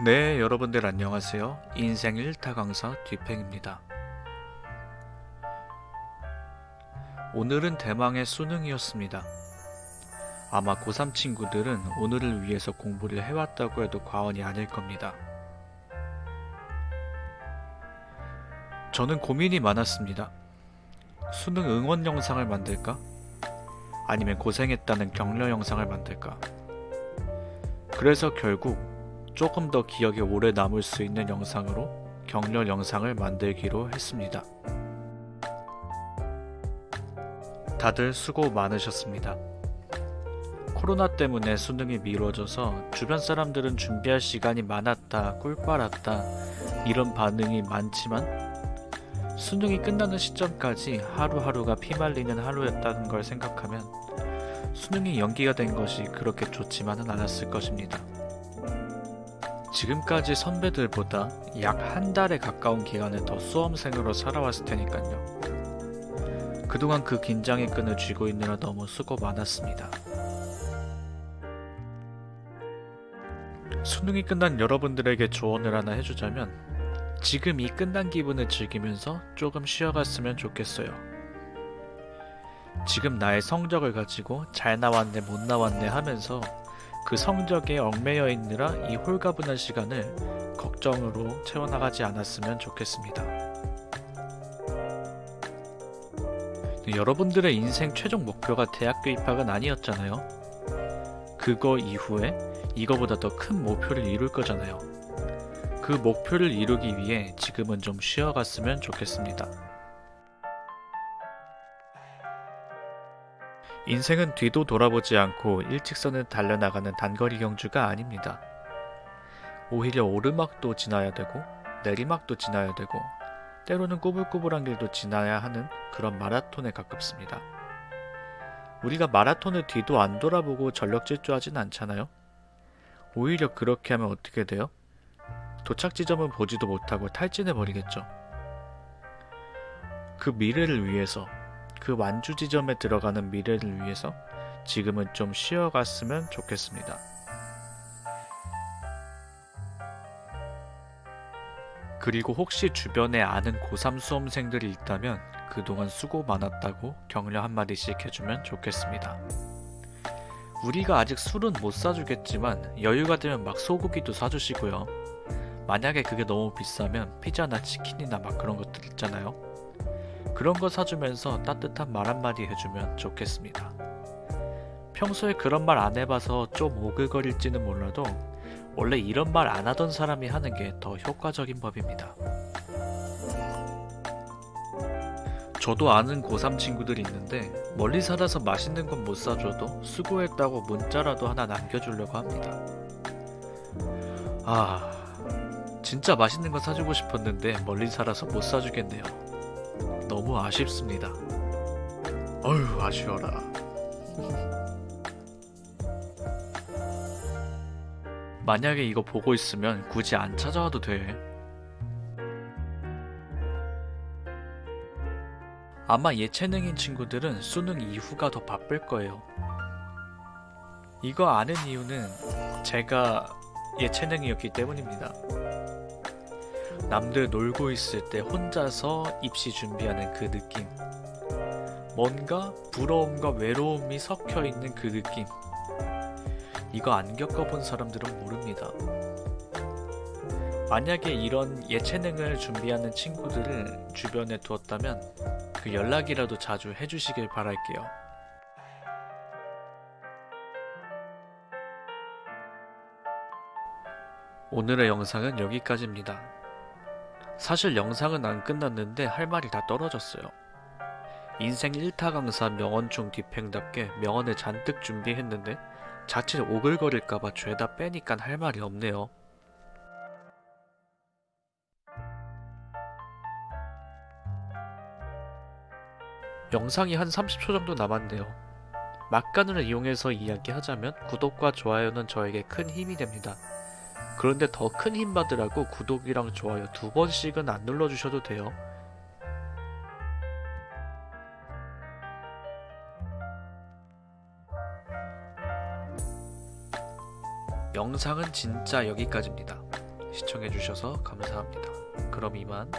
네, 여러분들 안녕하세요. 인생 1타 강사 뒤팽입니다. 오늘은 대망의 수능이었습니다. 아마 고3 친구들은 오늘을 위해서 공부를 해왔다고 해도 과언이 아닐 겁니다. 저는 고민이 많았습니다. 수능 응원 영상을 만들까? 아니면 고생했다는 격려 영상을 만들까? 그래서 결국 조금 더 기억에 오래 남을 수 있는 영상으로 격려 영상을 만들기로 했습니다. 다들 수고 많으셨습니다. 코로나 때문에 수능이 미뤄져서 주변 사람들은 준비할 시간이 많았다, 꿀 빨았다, 이런 반응이 많지만 수능이 끝나는 시점까지 하루하루가 피말리는 하루였다는 걸 생각하면 수능이 연기가 된 것이 그렇게 좋지만은 않았을 것입니다. 지금까지 선배들보다 약 한 달에 가까운 기간을 더 수험생으로 살아왔을 테니까요. 그동안 그 긴장의 끈을 쥐고 있느라 너무 수고 많았습니다. 수능이 끝난 여러분들에게 조언을 하나 해주자면 지금 이 끝난 기분을 즐기면서 조금 쉬어갔으면 좋겠어요. 지금 나의 성적을 가지고 잘 나왔네 못 나왔네 하면서 그 성적에 얽매여 있느라 이 홀가분한 시간을 걱정으로 채워나가지 않았으면 좋겠습니다. 여러분들의 인생 최종 목표가 대학교 입학은 아니었잖아요. 그거 이후에 이거보다 더 큰 목표를 이룰 거잖아요. 그 목표를 이루기 위해 지금은 좀 쉬어갔으면 좋겠습니다. 인생은 뒤도 돌아보지 않고 일직선을 달려나가는 단거리 경주가 아닙니다. 오히려 오르막도 지나야 되고 내리막도 지나야 되고 때로는 꾸불꾸불한 길도 지나야 하는 그런 마라톤에 가깝습니다. 우리가 마라톤을 뒤도 안 돌아보고 전력 질주하진 않잖아요. 오히려 그렇게 하면 어떻게 돼요? 도착 지점을 보지도 못하고 탈진해 버리겠죠. 그 미래를 위해서 그 완주 지점에 들어가는 미래를 위해서 지금은 좀 쉬어갔으면 좋겠습니다. 그리고 혹시 주변에 아는 고3 수험생들이 있다면 그동안 수고 많았다고 격려 한마디씩 해주면 좋겠습니다. 우리가 아직 술은 못 사주겠지만 여유가 되면 막 소고기도 사주시고요. 만약에 그게 너무 비싸면 피자나 치킨이나 막 그런 것들 있잖아요. 그런 거 사주면서 따뜻한 말 한마디 해주면 좋겠습니다. 평소에 그런 말 안 해봐서 좀 오글거릴지는 몰라도 원래 이런 말 안 하던 사람이 하는 게 더 효과적인 법입니다. 저도 아는 고3 친구들이 있는데 멀리 살아서 맛있는 건 못 사줘도 수고했다고 문자라도 하나 남겨주려고 합니다. 아, 진짜 맛있는 거 사주고 싶었는데 멀리 살아서 못 사주겠네요. 너무 아쉽습니다. 어휴, 아쉬워라. 만약에 이거 보고 있으면 굳이 안 찾아와도 돼. 아마 예체능인 친구들은 수능 이후가 더 바쁠 거예요. 이거 아는 이유는 제가 예체능이었기 때문입니다. 남들 놀고 있을 때 혼자서 입시 준비하는 그 느낌. 뭔가 부러움과 외로움이 섞여 있는 그 느낌. 이거 안 겪어본 사람들은 모릅니다. 만약에 이런 예체능을 준비하는 친구들을 주변에 두었다면 그 연락이라도 자주 해주시길 바랄게요. 오늘의 영상은 여기까지입니다. 사실 영상은 안 끝났는데 할 말이 다 떨어졌어요. 인생 1타 강사 명언충 뒤팽답게 명언을 잔뜩 준비했는데 자칫 오글거릴까봐 죄다 빼니까 할 말이 없네요. 영상이 한 30초 정도 남았네요. 막간을 이용해서 이야기하자면 구독과 좋아요는 저에게 큰 힘이 됩니다. 그런데 더 큰 힘 받으라고 구독이랑 좋아요 두 번씩은 안 눌러주셔도 돼요. 영상은 진짜 여기까지입니다. 시청해주셔서 감사합니다. 그럼 이만